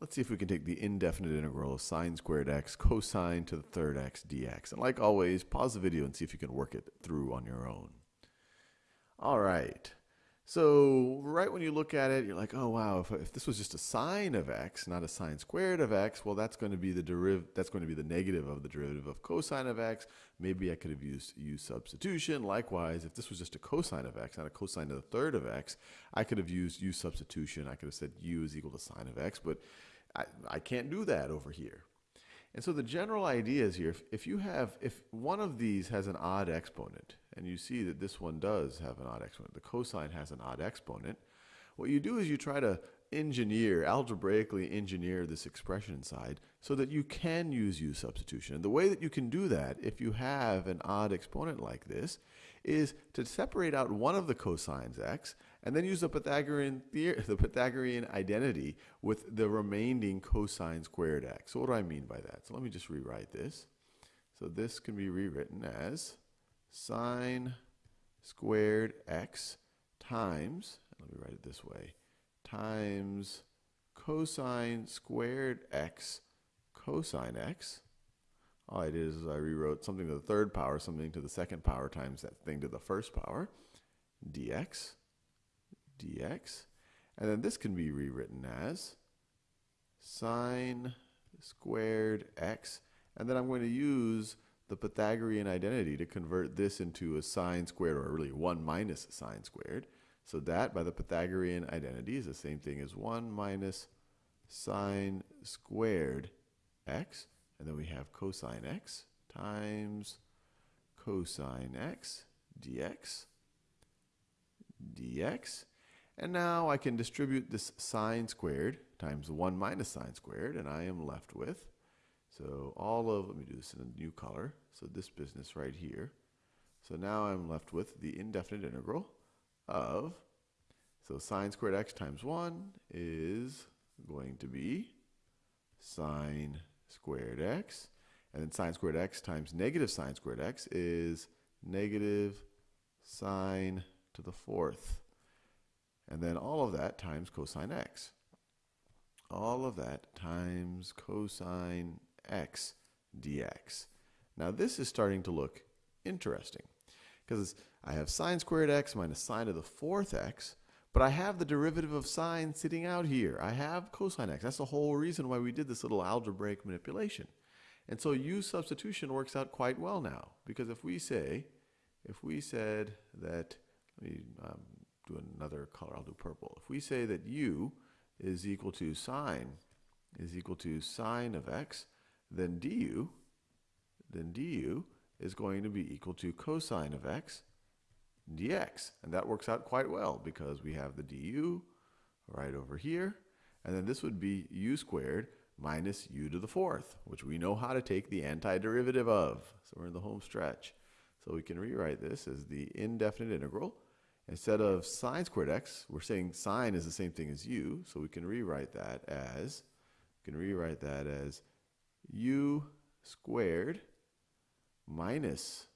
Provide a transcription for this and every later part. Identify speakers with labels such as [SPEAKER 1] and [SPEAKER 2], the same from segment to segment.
[SPEAKER 1] let's see if we can take the indefinite integral of sine squared x cosine to the third x dx. And like always, pause the video and see if you can work it through on your own. All right. So right when you look at it, you're like, oh wow, if, if this was just a sine of x, not a sine squared of x, well that's going to be the deriv that's going to be the negative of the derivative of cosine of x. Maybe I could have used u substitution. Likewise, if this was just a cosine of x, not a cosine to the third of x, I could have used u substitution. I could have said u is equal to sine of x, but I, I can't do that over here. And so the general idea is here, if, if you have, if one of these has an odd exponent, and you see that this one does have an odd exponent, the cosine has an odd exponent, what you do is you try to engineer, algebraically engineer this expression inside so that you can use u substitution. And the way that you can do that, if you have an odd exponent like this, is to separate out one of the cosines x and then use the Pythagorean theory, the Pythagorean identity with the remaining cosine squared x. So what do I mean by that? So let me just rewrite this. So this can be rewritten as sine squared x times, let me write it this way, times cosine squared x cosine x. All I did is I rewrote something to the third power, something to the second power times that thing to the first power, dx, dx. And then this can be rewritten as sine squared x. And then I'm going to use the Pythagorean identity to convert this into a sine squared, or really 1 minus sine squared. So that, by the Pythagorean identity, is the same thing as 1 minus sine squared x. And then we have cosine x times cosine x dx dx. And now I can distribute this sine squared times 1 minus sine squared, and I am left with, so all of, let me do this in a new color, so this business right here. So now I'm left with the indefinite integral of, so sine squared x times 1 is going to be sine squared x. And then sine squared x times negative sine squared x is negative sine to the fourth. And then all of that times cosine x. All of that times cosine x dx. Now this is starting to look interesting because I have sine squared x minus sine to the fourth x, but I have the derivative of sine sitting out here. I have cosine x. That's the whole reason why we did this little algebraic manipulation. And so u substitution works out quite well now because if we say, if we said that, let me um, do another color, I'll do purple. If we say that u is equal to sine is equal to sine of x, then du then du is going to be equal to cosine of x dx. And that works out quite well because we have the du right over here. And then this would be u squared minus u to the fourth, which we know how to take the antiderivative of. So we're in the home stretch. So we can rewrite this as the indefinite integral. Instead of sine squared x, we're saying sine is the same thing as u, so we can rewrite that as, we can rewrite that as u squared minus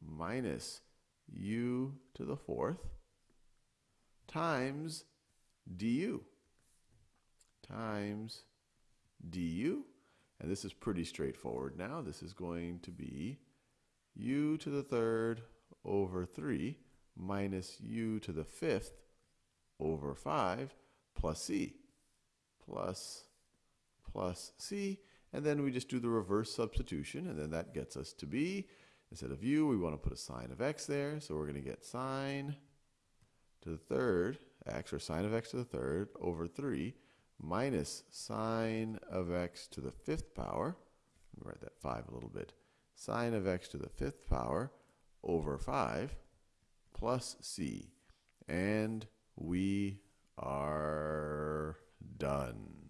[SPEAKER 1] minus u to the fourth times du times du. And this is pretty straightforward now. This is going to be u to the third over 3 minus u to the fifth over 5 plus c plus plus c and then we just do the reverse substitution, and then that gets us to be, instead of u, we want to put a sine of x there. So we're going to get sine to the third x, or sine of x to the third, over 3, minus sine of x to the fifth power. Let me write that 5 a little bit. Sine of x to the fifth power over 5 plus c. And we are done.